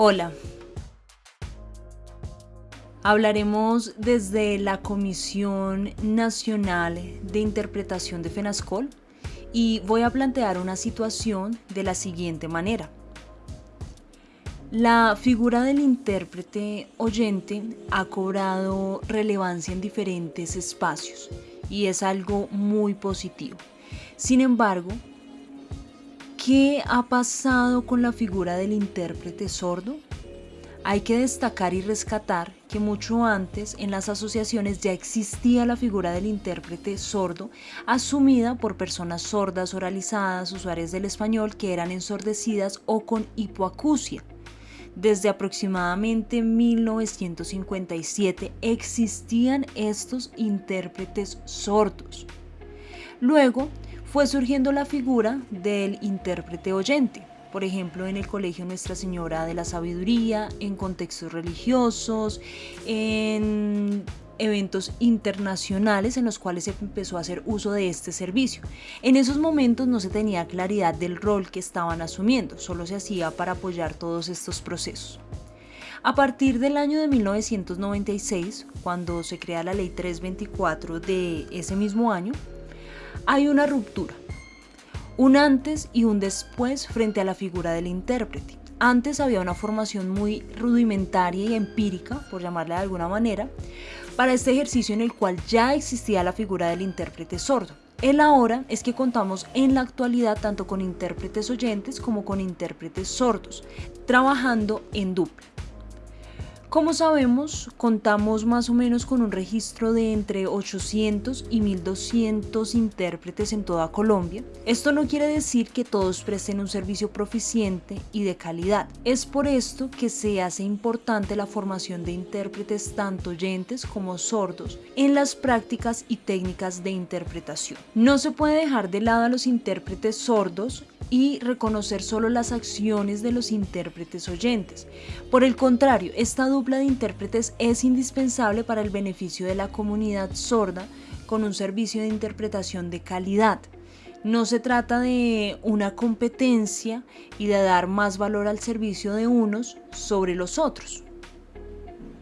Hola. Hablaremos desde la Comisión Nacional de Interpretación de FENASCOL y voy a plantear una situación de la siguiente manera. La figura del intérprete oyente ha cobrado relevancia en diferentes espacios y es algo muy positivo. Sin embargo, ¿qué ha pasado con la figura del intérprete sordo? Hay que destacar y rescatar que mucho antes en las asociaciones ya existía la figura del intérprete sordo asumida por personas sordas oralizadas, usuarias del español que eran ensordecidas o con hipoacusia. Desde aproximadamente 1957 existían estos intérpretes sordos. Luego fue surgiendo la figura del intérprete oyente, por ejemplo en el Colegio Nuestra Señora de la Sabiduría, en contextos religiosos, en eventos internacionales en los cuales se empezó a hacer uso de este servicio. En esos momentos no se tenía claridad del rol que estaban asumiendo, solo se hacía para apoyar todos estos procesos. A partir del año de 1996, cuando se crea la ley 324 de ese mismo año, hay una ruptura un antes y un después frente a la figura del intérprete. Antes había una formación muy rudimentaria y empírica, por llamarla de alguna manera, para este ejercicio en el cual ya existía la figura del intérprete sordo. El ahora es que contamos en la actualidad tanto con intérpretes oyentes como con intérpretes sordos, trabajando en dupla. Como sabemos, contamos más o menos con un registro de entre 800 y 1200 intérpretes en toda Colombia. Esto no quiere decir que todos presten un servicio proficiente y de calidad. Es por esto que se hace importante la formación de intérpretes tanto oyentes como sordos en las prácticas y técnicas de interpretación. No se puede dejar de lado a los intérpretes sordos y reconocer solo las acciones de los intérpretes oyentes. Por el contrario, esta dupla de intérpretes es indispensable para el beneficio de la comunidad sorda con un servicio de interpretación de calidad. No se trata de una competencia y de dar más valor al servicio de unos sobre los otros.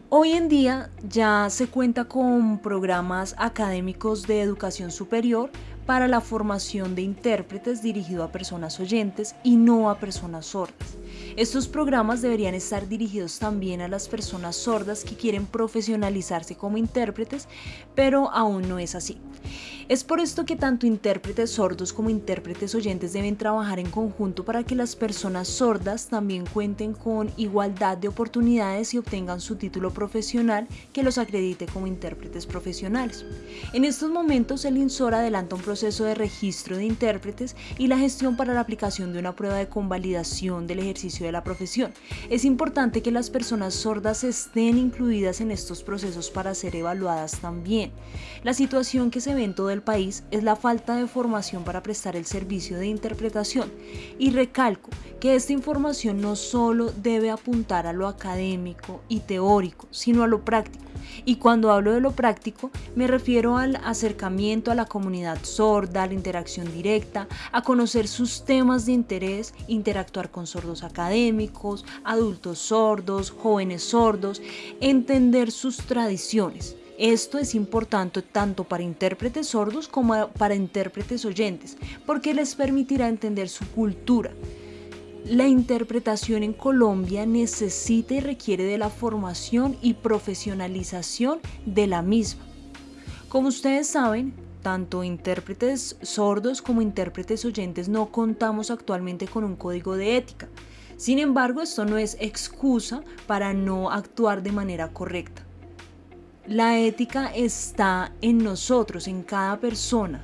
Hoy en día ya se cuenta con programas académicos de educación superior para la formación de intérpretes dirigido a personas oyentes y no a personas sordas. Estos programas deberían estar dirigidos también a las personas sordas que quieren profesionalizarse como intérpretes, pero aún no es así. Es por esto que tanto intérpretes sordos como intérpretes oyentes deben trabajar en conjunto para que las personas sordas también cuenten con igualdad de oportunidades y obtengan su título profesional que los acredite como intérpretes profesionales. En estos momentos el INSOR adelanta un proceso de registro de intérpretes y la gestión para la aplicación de una prueba de convalidación del ejercicio de la profesión. Es importante que las personas sordas estén incluidas en estos procesos para ser evaluadas también. La situación que se ve en todo el país es la falta de formación para prestar el servicio de interpretación y recalco que esta información no solo debe apuntar a lo académico y teórico, sino a lo práctico. Y cuando hablo de lo práctico, me refiero al acercamiento a la comunidad sorda, a la interacción directa, a conocer sus temas de interés, interactuar con sordos académicos, adultos sordos, jóvenes sordos, entender sus tradiciones. Esto es importante tanto para intérpretes sordos como para intérpretes oyentes, porque les permitirá entender su cultura. La interpretación en Colombia necesita y requiere de la formación y profesionalización de la misma. Como ustedes saben, tanto intérpretes sordos como intérpretes oyentes no contamos actualmente con un código de ética. Sin embargo, esto no es excusa para no actuar de manera correcta. La ética está en nosotros, en cada persona.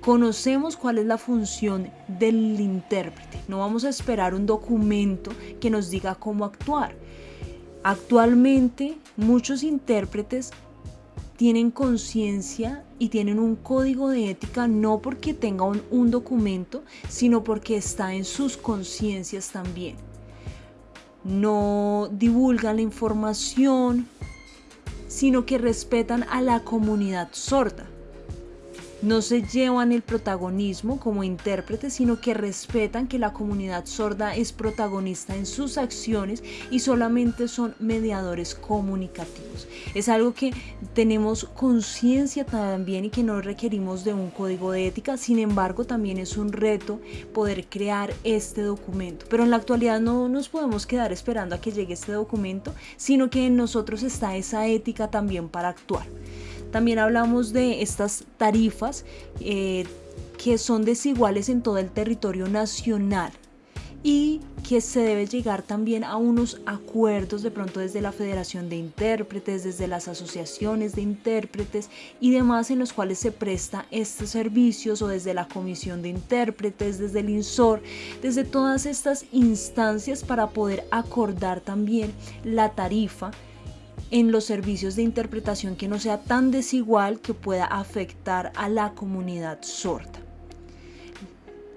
Conocemos cuál es la función del intérprete. No vamos a esperar un documento que nos diga cómo actuar. Actualmente muchos intérpretes tienen conciencia y tienen un código de ética no porque tengan un, documento, sino porque está en sus conciencias también. No divulgan la información, sino que respetan a la comunidad sorda. No se llevan el protagonismo como intérpretes, sino que respetan que la comunidad sorda es protagonista en sus acciones y solamente son mediadores comunicativos. Es algo que tenemos conciencia también y que no requerimos de un código de ética, sin embargo también es un reto poder crear este documento. Pero en la actualidad no nos podemos quedar esperando a que llegue este documento, sino que en nosotros está esa ética también para actuar. También hablamos de estas tarifas eh, que son desiguales en todo el territorio nacional y que se debe llegar también a unos acuerdos de pronto desde la Federación de Intérpretes, desde las asociaciones de intérpretes y demás en los cuales se presta estos servicios o desde la Comisión de Intérpretes, desde el INSOR, desde todas estas instancias para poder acordar también la tarifa en los servicios de interpretación que no sea tan desigual que pueda afectar a la comunidad sorda.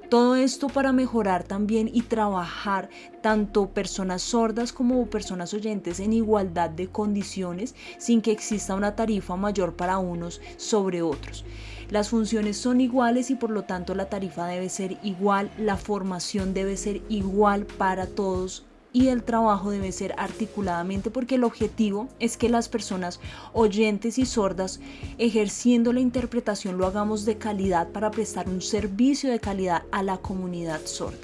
Todo esto para mejorar también y trabajar tanto personas sordas como personas oyentes en igualdad de condiciones sin que exista una tarifa mayor para unos sobre otros. Las funciones son iguales y por lo tanto la tarifa debe ser igual, la formación debe ser igual para todos y el trabajo debe ser articuladamente porque el objetivo es que las personas oyentes y sordas ejerciendo la interpretación lo hagamos de calidad para prestar un servicio de calidad a la comunidad sorda.